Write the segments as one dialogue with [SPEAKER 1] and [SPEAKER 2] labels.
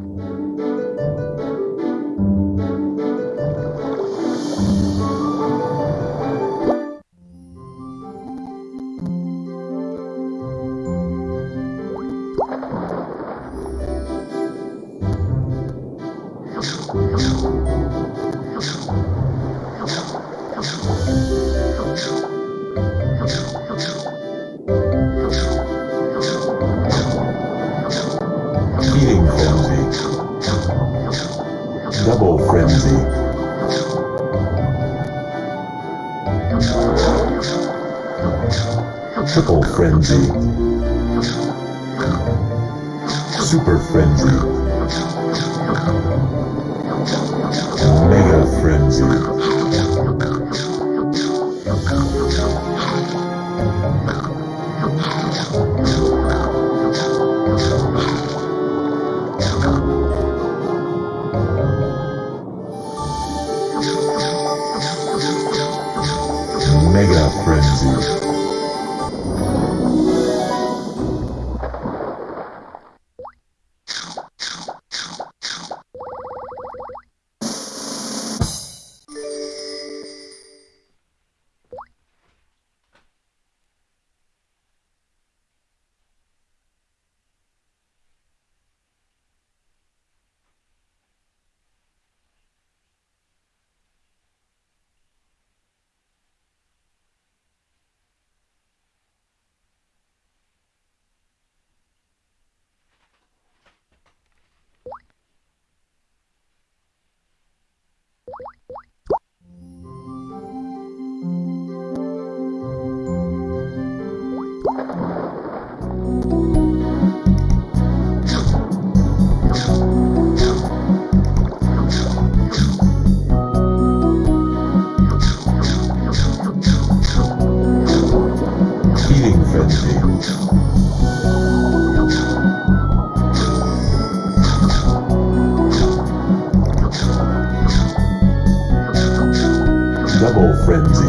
[SPEAKER 1] Música Double frenzy. Triple frenzy. Super frenzy. Mega frenzy. Mega frenzy. Double frenzy.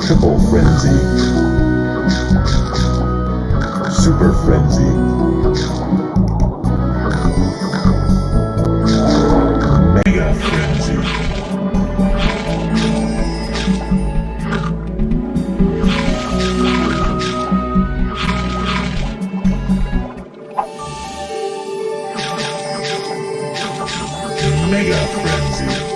[SPEAKER 1] Triple frenzy. Super frenzy. Mega frenzy.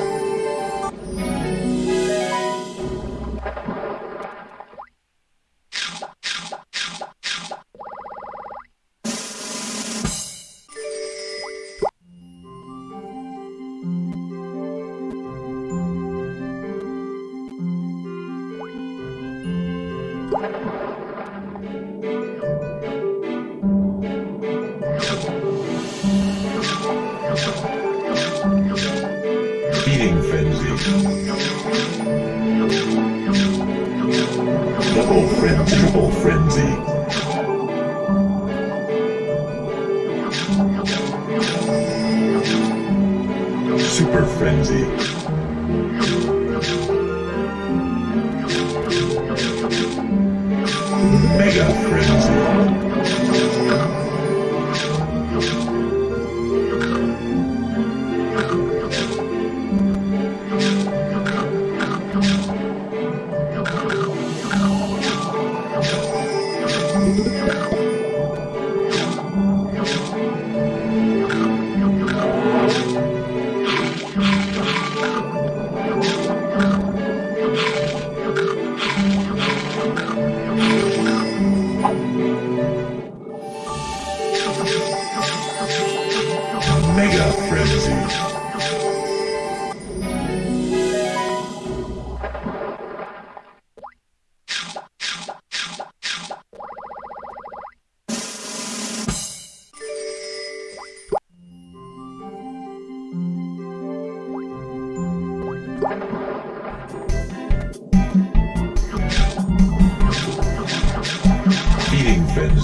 [SPEAKER 1] Feeding Double frenzy. Triple frenzy. Super frenzy. Mega frenzy. Mega frenzy.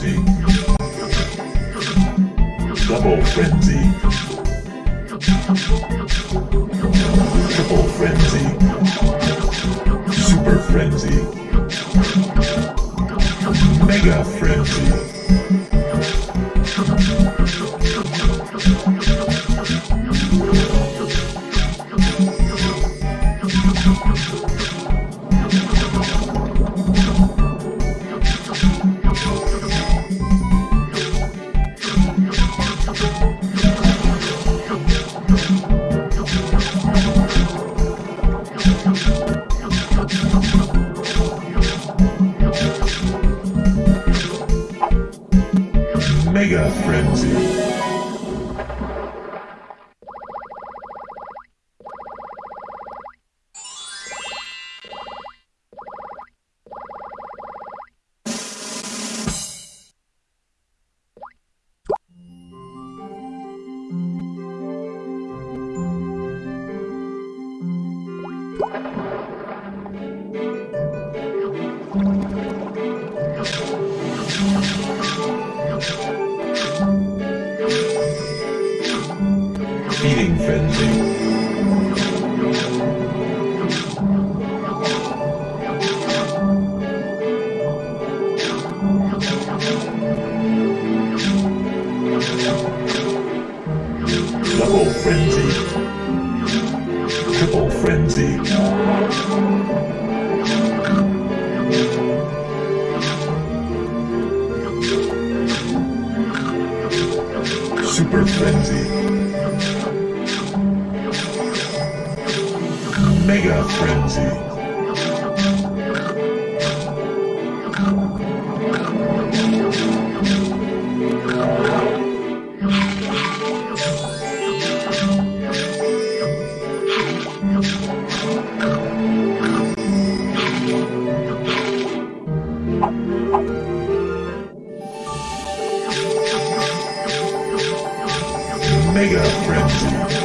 [SPEAKER 1] Frenzy. Double frenzy. Mega Frenzy. Double Frenzy. Triple Frenzy. Super Frenzy. Mega Frenzy. Mega Frenzy.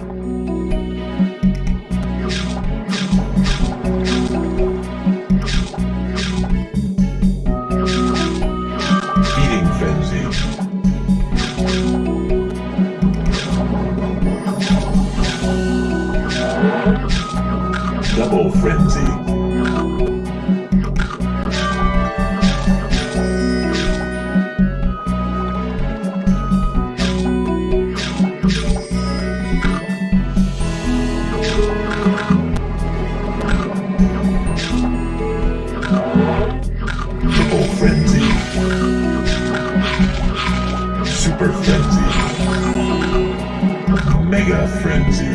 [SPEAKER 1] Feeding Mega Frenzy.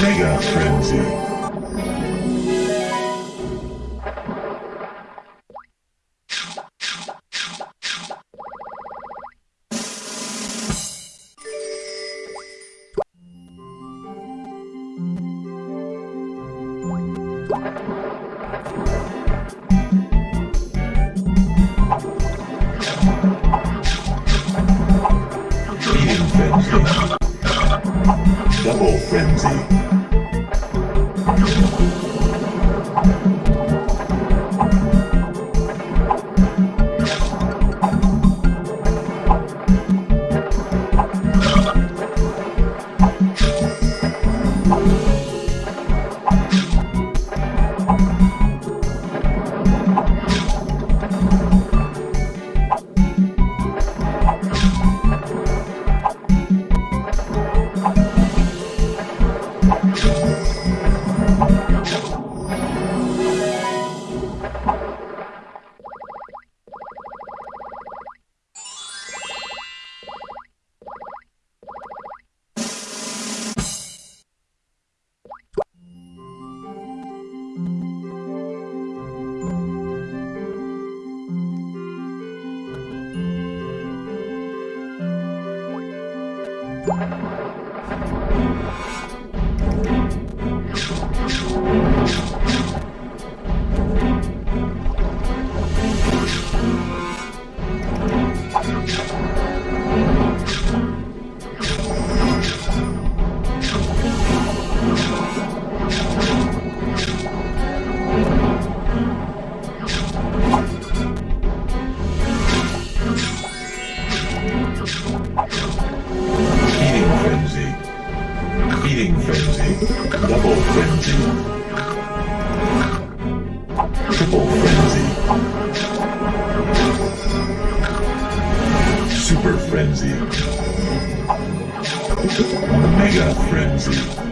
[SPEAKER 1] Mega Frenzy. Frenzy. Mega frenzy.